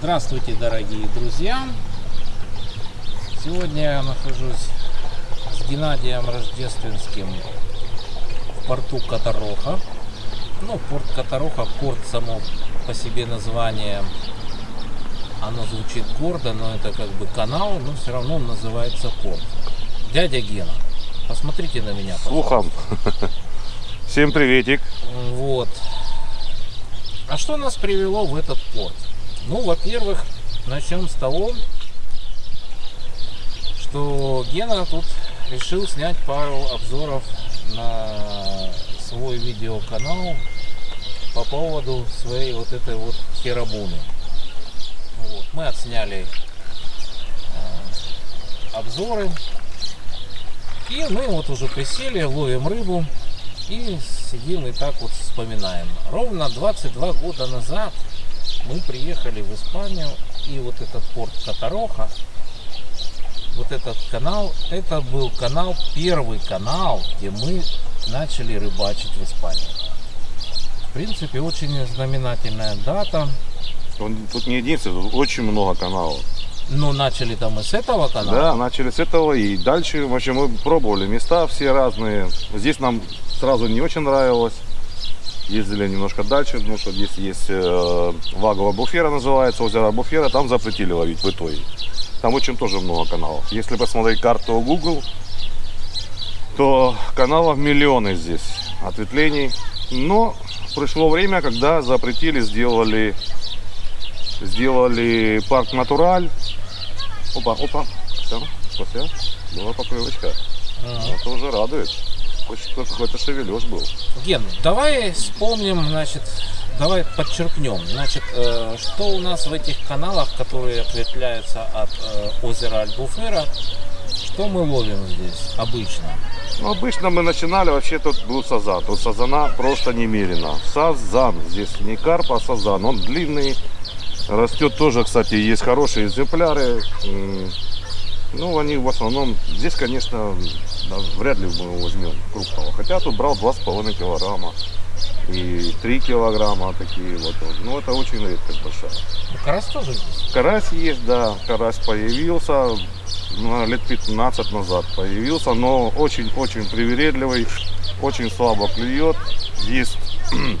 Здравствуйте, дорогие друзья! Сегодня я нахожусь с Геннадием Рождественским в порту Катароха. Ну, порт Катароха, порт само по себе название, оно звучит гордо, но это как бы канал, но все равно он называется порт. Дядя Гена, посмотрите на меня. Слухом. Всем приветик. Вот. А что нас привело в этот порт? Ну, во-первых, начнем с того, что Гена тут решил снять пару обзоров на свой видеоканал по поводу своей вот этой вот херабуны. Вот. Мы отсняли э, обзоры. И мы вот уже присели, ловим рыбу и сидим и так вот вспоминаем. Ровно 22 года назад мы приехали в Испанию, и вот этот порт Катароха, вот этот канал, это был канал, первый канал, где мы начали рыбачить в Испании. В принципе, очень знаменательная дата. Он, тут не единственный, тут очень много каналов. Но начали там мы с этого канала. Да, начали с этого и дальше, в общем, мы пробовали места все разные. Здесь нам сразу не очень нравилось. Ездили немножко дальше, потому что здесь есть э, Вагова Буфера называется, озеро Буфера, там запретили ловить в итоге. Там очень тоже много каналов. Если посмотреть карту Google, то каналов миллионы здесь ответвлений. Но пришло время, когда запретили, сделали, сделали парк Натураль. Опа, опа, все, все, была поклевочка. Ага. Это уже радует. Какой-то шевележ был. Ген, давай вспомним, значит, давай подчеркнем, значит, э, что у нас в этих каналах, которые ответвляются от э, озера Альбуфера, что мы ловим здесь обычно? Ну, обычно мы начинали, вообще тут был сазан. Тут сазана просто немерено. Сазан. Здесь не карп, а сазан. Он длинный. Растет тоже, кстати, есть хорошие экземпляры. Ну, они в основном... Здесь, конечно, да, вряд ли мы возьмем крупного. Хотя тут брал 2,5 килограмма. И 3 килограмма такие вот. Ну, это очень редкость большая. Ну, карась тоже здесь. Карась есть, да. Карась появился ну, лет 15 назад появился, но очень-очень привередливый, очень слабо клюет. Есть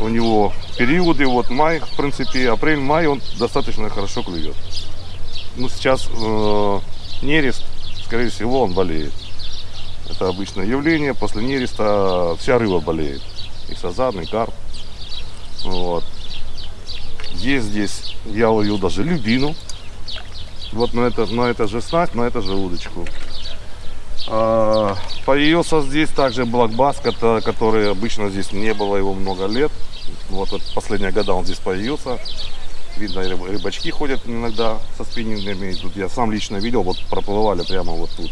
у него периоды, вот май, в принципе, апрель-май, он достаточно хорошо клюет. Ну, сейчас э, нерест, скорее всего, он болеет. Это обычное явление, после нереста вся рыба болеет. И сазан, и карп. Вот. Есть здесь, я ловил даже любину. Вот на это, на это же снасть, на это же удочку. А, появился здесь также блокбас, кото- который обычно здесь не было его много лет. Вот, вот последние года он здесь появился. Видно, рыб- рыбачки ходят иногда со спиннингами. Тут я сам лично видел, вот проплывали прямо вот тут.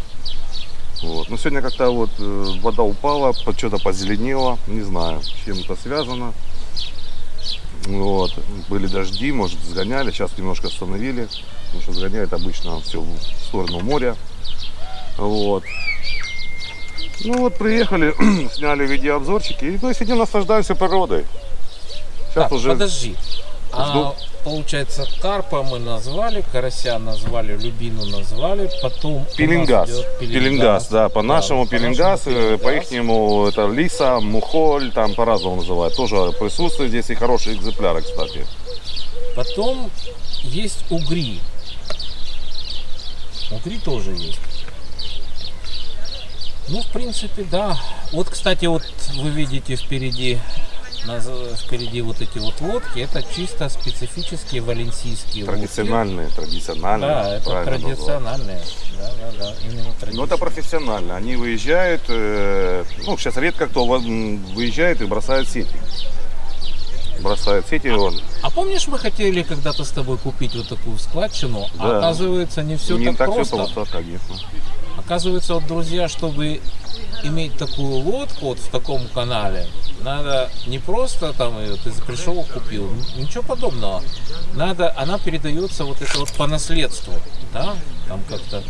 Вот. Но сегодня как-то вот э, вода упала, что-то позеленело, не знаю, с чем это связано. Вот. Были дожди, может сгоняли, сейчас немножко остановили, потому что сгоняет обычно все в сторону моря. Вот. Ну вот приехали, сняли видеообзорчики и то сидим наслаждаемся природой. Сейчас Так, уже подожди. А, получается, карпа мы назвали, карася назвали, любину назвали, потом у нас пеленгаз. идет Пеленгаз, да, по-нашему пеленгаз, э, по ихнему это лиса, мухоль, там по-разному называют. Тоже присутствует здесь и хорошие экземпляры, кстати. Потом есть угри. Угри тоже есть. Ну, в принципе, да. Вот, кстати, вот вы видите впереди, впереди вот эти вот лодки. Это чисто специфические валенсийские лодки. Традициональные, традициональные. Да, это традициональные. Да, да, да, именно Ну это традиционные. профессионально. Они выезжают, э, ну сейчас редко кто выезжает и бросает сети. Бросает сети, он А помнишь, мы хотели когда-то с тобой купить вот такую складчину, а Да. оказывается не все не так, так просто. все просто, конечно. Оказывается, вот, друзья, чтобы иметь такую лодку вот в таком канале, надо не просто там ее ты пришел, купил, ничего подобного. Надо, она передается вот это вот по наследству, да, там как-то.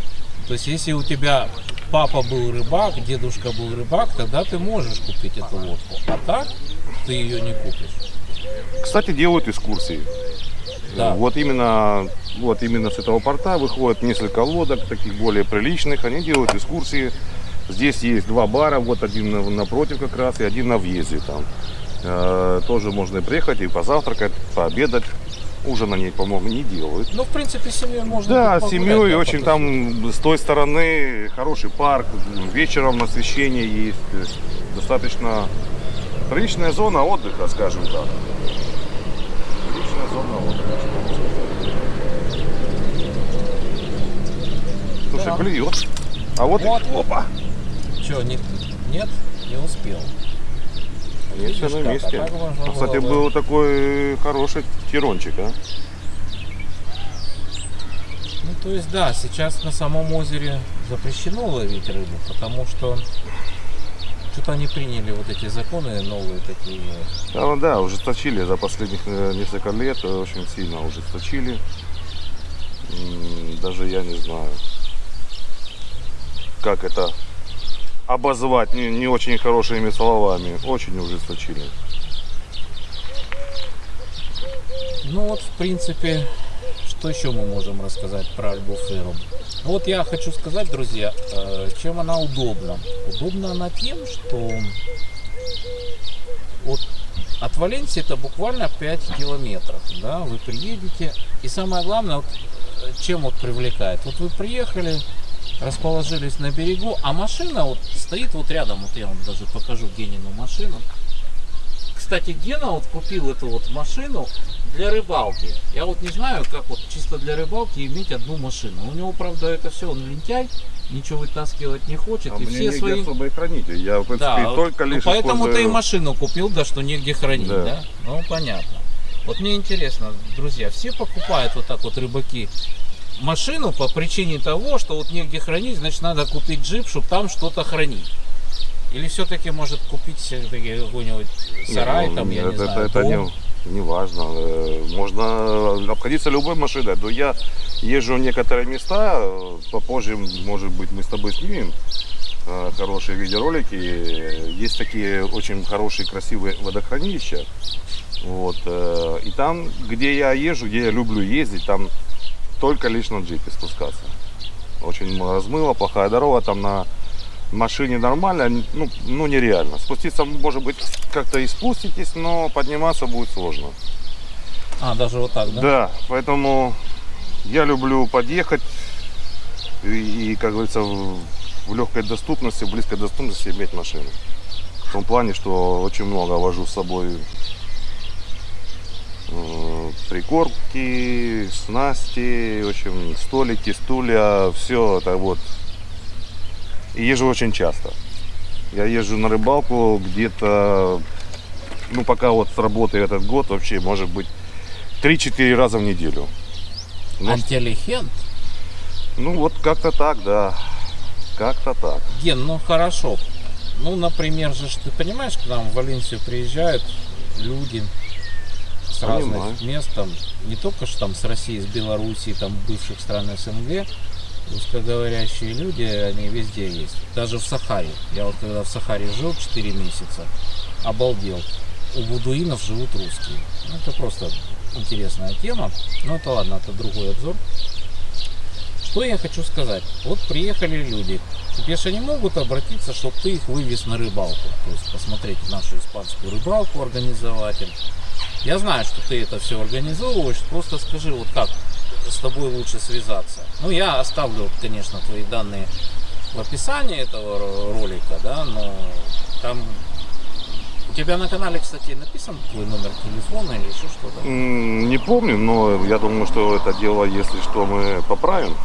То есть, если у тебя папа был рыбак, дедушка был рыбак, тогда ты можешь купить эту лодку. А так ты ее не купишь. Кстати, делают экскурсии. Да. Вот именно, вот именно с этого порта выходит несколько лодок, таких более приличных. Они делают экскурсии. Здесь есть два бара, вот один на- напротив как раз и один на въезде там. Э, тоже можно приехать и позавтракать, пообедать. Ужин они, по-моему, не делают. Ну, в принципе, с семьей можно Да, с семьей да, очень там с той стороны хороший парк, вечером освещение есть достаточно приличная зона отдыха, скажем так. Приличная зона отдыха. что можно сказать. Да. клюет. А вот, Вот, и... опа, Че, не, нет, не успел. все Видишь на как, а месте. А, Кстати, было бы- был такой хороший тирончик, а? Ну, то есть, да, сейчас на самом озере запрещено ловить рыбу, потому что что-то они приняли вот эти законы новые такие. Да, ну да, ужесточили за последних э, несколько лет, э, очень сильно ужесточили. Даже я не знаю, как это обозвать не, не очень хорошими словами. Очень ужесточили. Ну вот, в принципе, что еще мы можем рассказать про Альбуферу? Вот я хочу сказать, друзья, э, чем она удобна. Удобна она тем, что вот от Валенсии это буквально 5 километров. Да, вы приедете. И самое главное, вот, э, чем вот привлекает. Вот вы приехали, расположились на берегу, а машина вот стоит вот рядом. Вот я вам даже покажу Генину машину. Кстати, Гена вот купил эту вот машину для рыбалки. Я вот не знаю, как вот чисто для рыбалки иметь одну машину. У него, правда, это все, он лентяй, ничего вытаскивать не хочет. А и мне все негде свои... особо и хранить. Я, в принципе, Да, вот, только ну, лишь поэтому ты и использую- машину купил, да, что негде хранить, да. Да. Ну, понятно. Вот мне интересно, друзья, все покупают вот так вот рыбаки машину по причине того, что вот негде хранить, значит, надо купить джип, чтобы там что-то хранить. Или все-таки может купить все-таки какой-нибудь сарай, ну, там, я это, не знаю, это дом. не, не важно. Э, Можно обходиться любой машиной. Но я езжу в некоторые места, э, попозже, может быть, мы с тобой снимем э, хорошие видеоролики. Есть такие очень хорошие, красивые водохранилища. Вот. И там, где я езжу, где я люблю ездить, там только лишь на джипе спускаться. Очень размыло, плохая дорога, там на машине нормально, ну, ну нереально. Спуститься, может быть, как-то и спуститесь, но подниматься будет сложно. А, даже вот так, да? Да, поэтому я люблю подъехать и, и, как говорится, в, в легкой доступности, в близкой доступности иметь машину. В том плане, что очень много вожу с собой э, прикормки, снасти, в общем, столики, стулья, все это вот. И езжу очень часто. Я езжу на рыбалку где-то, ну пока вот сработает этот год, вообще может быть 3-4 раза в неделю. Ну, Антилегент? ну вот как-то так, да. Как-то так. Ген, ну хорошо. Ну, например же, ты понимаешь, к нам в Валенсию приезжают люди с разных Понимаю. мест, там, не только что там с России, с Белоруссии, там бывших стран СНГ, русскоговорящие люди, они везде есть. Даже в Сахаре. Я вот когда в Сахаре жил 4 месяца, обалдел. У будуинов живут русские. Ну, это просто интересная тема. Но это ладно, это другой обзор. Что я хочу сказать? Вот приехали люди. Тебе же они могут обратиться, чтобы ты их вывез на рыбалку. То есть посмотреть нашу испанскую рыбалку, организовать им. Я знаю, что ты это все организовываешь. Просто скажи, вот как с тобой лучше связаться. Ну, я оставлю, конечно, твои данные в описании этого ро- ролика, да, но там у тебя на канале, кстати, написан твой номер телефона или еще что-то. Не помню, но я думаю, что это дело, если что, мы поправим.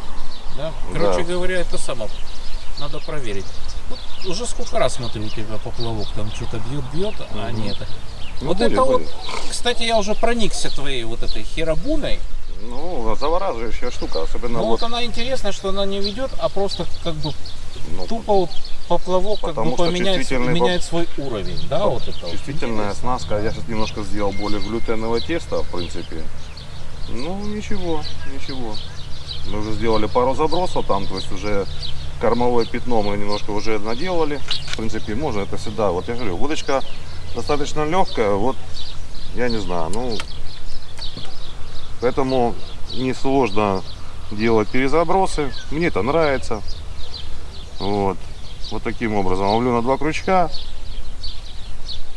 Да? Короче Да. говоря, это само. Надо проверить. Вот уже сколько раз смотрю у тебя поплавок, там что-то бьет, бьет, а Мгм. не это. Ну, вот будет, это будет. вот, кстати, я уже проникся твоей вот этой херабуной. Ну, завораживающая штука, особенно Но вот, вот она интересная, что она не ведет, а просто как бы ну, тупо вот поплавок как бы поменяет, чувствительный меняет свой уровень, да, вот это вот. чувствительная Интересно. снаска. Я сейчас немножко сделал более глютеновое тесто, в принципе. Ну, ничего, ничего. Мы уже сделали пару забросов там, то есть уже кормовое пятно мы немножко уже наделали. В принципе, можно это всегда. Вот я говорю, удочка достаточно легкая. Вот Я не знаю, ну, поэтому несложно делать перезабросы. Мне это нравится. Вот. Вот таким образом. Ловлю на два крючка.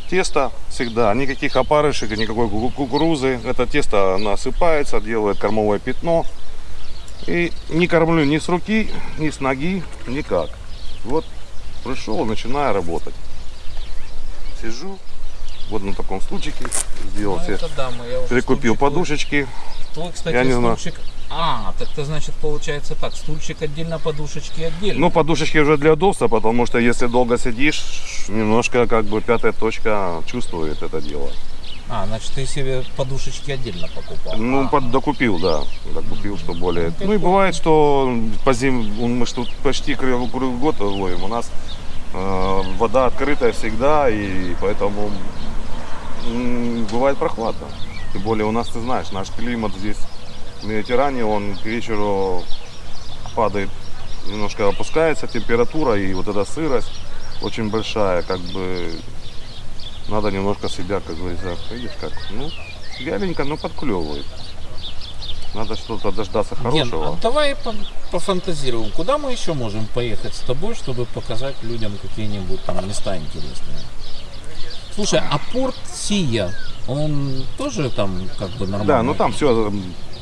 Тесто всегда, никаких опарышек, никакой ку- кукурузы. Это тесто насыпается, делает кормовое пятно. И не кормлю ни с руки, ни с ноги, никак. Вот пришел, начинаю работать. Сижу, вот на таком стульчике, сделал Ну, себе, да, прикупил стульчик подушечки. Твой, кстати, Я не знаю. стульчик... А, так это значит получается так, стульчик отдельно, подушечки отдельно. Ну, подушечки уже для удобства, потому что если долго сидишь, немножко как бы пятая точка чувствует это дело. А, значит, ты себе подушечки отдельно покупал. Ну, А, под, докупил, да. Докупил, что более. Ну и бывает, что по зим, мы тут почти круглый год ловим. У нас э, вода открытая всегда, и поэтому м, бывает прохладно. Тем более у нас, ты знаешь, наш климат здесь в Медитеране, он к вечеру падает, немножко опускается температура, и вот эта сырость очень большая, как бы надо немножко себя, как говорится, видишь как, ну, вяленько, но подклевывает. Надо что-то дождаться Ген, хорошего. а давай по- пофантазируем. Куда мы еще можем поехать с тобой, чтобы показать людям какие-нибудь там места интересные? Слушай, а порт Сия, он тоже там как бы нормально? Да, ну там все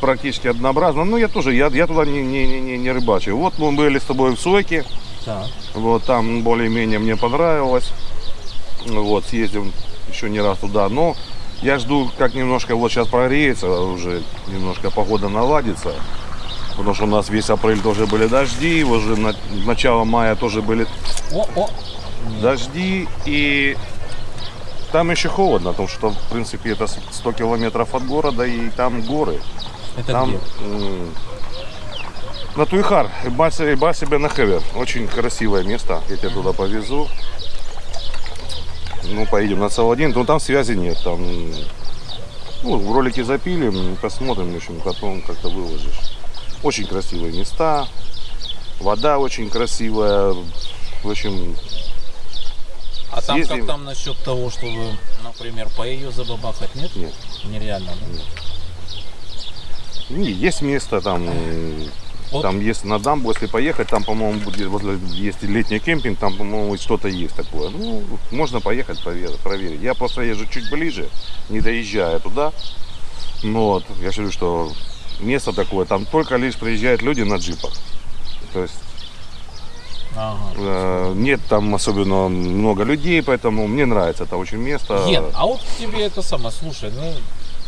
практически однообразно. Ну я тоже, я, я туда не, не, не, не- рыбачу. Вот мы были с тобой в Сойке, Так. вот там более-менее мне понравилось. Вот, съездим еще не раз туда, но я жду, как немножко вот сейчас прогреется, уже немножко погода наладится. Потому что у нас весь апрель тоже были дожди, уже на, начало мая тоже были О, о. Дожди и там еще холодно, потому что в принципе это 100 километров от города и там горы. Это Там где? на Туйхар, Баси Баси Бенахевер. Очень красивое место. Я тебя туда повезу. Ну, поедем на Саладин. Но там связи нет. Там ну, в ролике запилим, посмотрим, в общем, потом как-то выложишь. Очень красивые места. Вода очень красивая. В общем, А там съездим. как там насчет того, чтобы, например, по ее забабахать, нет? нет. Нереально, да? Не, Есть место там, Вот. там есть на дамбу, если поехать, там, по-моему, возле, есть летний кемпинг, там, по-моему, что-то есть такое. Ну, можно поехать проверить, проверить. Я просто езжу чуть ближе, не доезжая туда. Но вот, я же говорю, что место такое, там только лишь приезжают люди на джипах. То есть Ага. э, нет там особенно много людей, поэтому мне нравится это очень место. Ген, а вот тебе это самое, слушай, ну,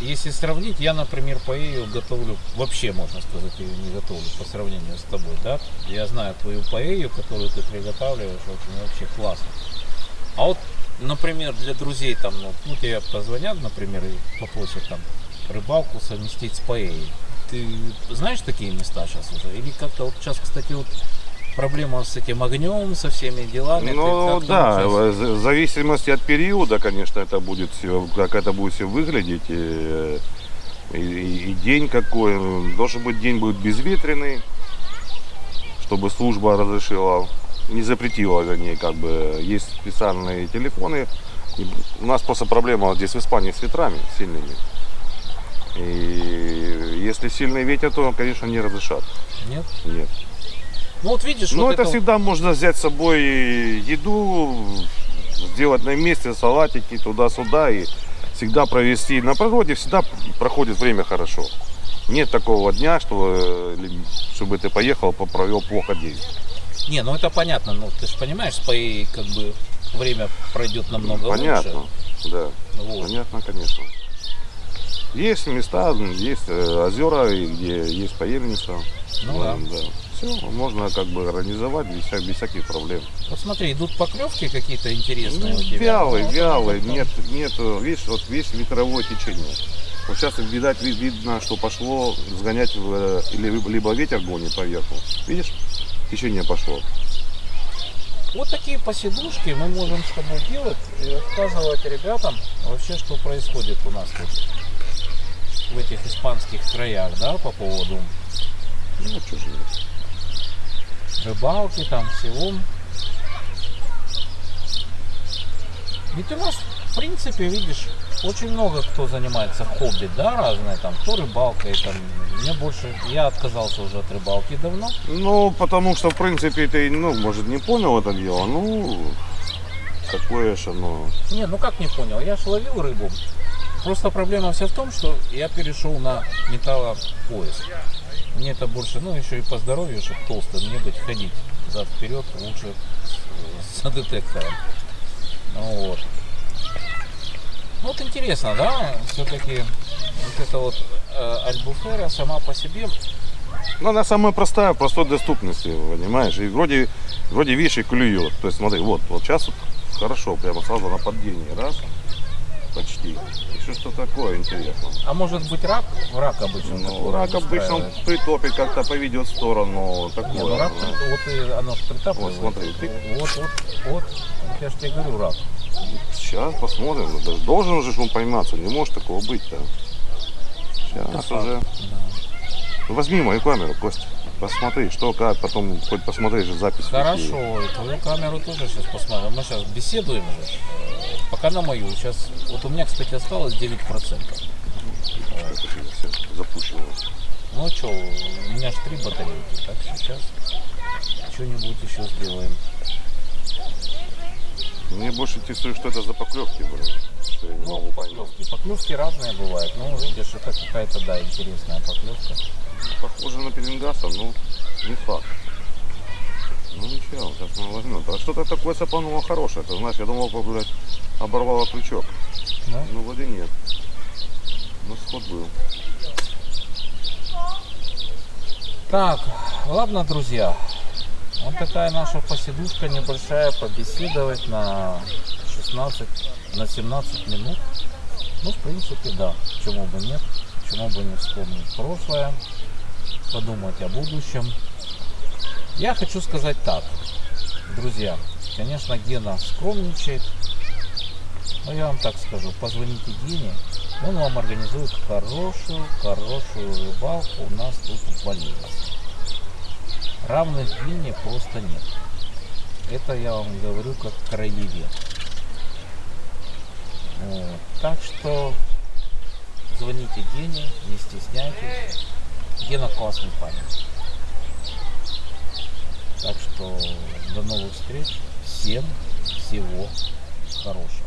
если сравнить, я, например, паэлью готовлю, вообще, можно сказать, ее не готовлю по сравнению с тобой, да? Я знаю твою паэлью, которую ты приготавливаешь, очень вообще классно. А вот, например, для друзей там, ну, ну, тебе позвонят, например, и попросят там рыбалку совместить с паэльей. Ты знаешь такие места сейчас уже? Или как-то вот сейчас, кстати, вот проблема с этим огнем, со всеми делами. Ну да, в зависимости от периода, конечно, это будет все, как это будет все выглядеть. И, и- и день какой. Должен быть день будет безветренный, чтобы служба разрешила, не запретила, вернее, как бы есть специальные телефоны. У нас просто проблема здесь в Испании с ветрами сильными. И если сильный ветер, то, конечно, не разрешат. Нет? Нет. Ну вот видишь, Ну, вот это вот- всегда можно взять с собой еду, сделать на месте салатики туда-сюда и всегда провести. На природе всегда проходит время хорошо. Нет такого дня, что, э, чтобы ты поехал, по- провел плохо день. Не, ну это понятно, ну ты же понимаешь, с паэльей как бы время пройдет намного Понятно, лучше. да, Вот. понятно, конечно. Есть места, есть э, озера, где есть поельница. Ну да. Все, можно как бы организовать без, вся- без всяких проблем. Вот смотри, идут поклевки какие-то интересные у тебя. Ну, вялый, это- нет, нет, видишь, вот весь ветровое течение. Вот сейчас, видать, ви- видно, что пошло сгонять, в, э, или либо ветер гонит поверху. Видишь, течение пошло. Вот такие посидушки мы можем с тобой делать и рассказывать ребятам вообще, что происходит у нас тут в этих испанских краях, да, по поводу Ну, нет. Рыбалки там всего. Ведь у нас, в принципе, видишь, очень много кто занимается хобби, да, разные там, кто рыбалкой, там, мне больше, я отказался уже от рыбалки давно. Ну, потому что, в принципе, ты, ну, может, не понял это дело, ну, такое же, ну, Не, ну как не понял, я же ловил рыбу. Просто проблема вся в том, что я перешел на металлопояс. Мне это больше, ну еще и по здоровью, чтобы толсто не быть, ходить зад вперед лучше с, с детектором. Ну вот. Ну вот интересно, да, все-таки вот эта вот э, альбуфера сама по себе, ну, она самая простая, простой доступности, понимаешь, и вроде, вроде видишь, и клюет. То есть, смотри, вот, вот сейчас вот хорошо, прямо сразу на поддении, раз, почти. Еще что такое интересно. а может быть рак? Рак обычно. Ну, рак обычно он притопит, как-то поведет в сторону, такое. Не, ну рак, ну. вот и оно ж притапливает. Вот смотри, ты- Вот, вот, вот. Я же тебе говорю, рак. Сейчас посмотрим. Должен уже он пойматься, не может такого быть-то. Сейчас уже. Да. Ну, Возьми мою камеру, Костя. Посмотри, что, как, потом хоть посмотри же запись. Хорошо, и твою камеру тоже сейчас посмотрим. Мы сейчас беседуем же. Пока на мою. Сейчас, вот у меня, кстати, осталось 9%. Это все запущено. Ну что, у меня же три батарейки, так сейчас что-нибудь еще сделаем. Мне больше интересует, что это за поклевки были. Ну, поклевки. Поклевки разные бывают. Ну, видишь, это какая-то, да, интересная поклевка. Похоже на пеленгаса, но не факт. Ну ничего, сейчас мы возьмем. А что-то такое цапануло хорошее. Ты знаешь, я думал, блядь, оборвало крючок. Да? Ну вроде нет. Ну сход был. Так, ладно, друзья. Вот такая наша посидушка небольшая, побеседовать на 16, на 17 минут. Ну, в принципе, да, почему бы нет, почему бы не вспомнить прошлое, подумать о будущем. Я хочу сказать так, друзья, конечно, Гена скромничает, но я вам так скажу, позвоните Гене, он вам организует хорошую, хорошую рыбалку у нас тут в больнице. Равных Гене просто нет. Это я вам говорю как краевед. Вот. Так что звоните Гене, не стесняйтесь. Гена классный парень. Так что до новых встреч. Всем всего хорошего.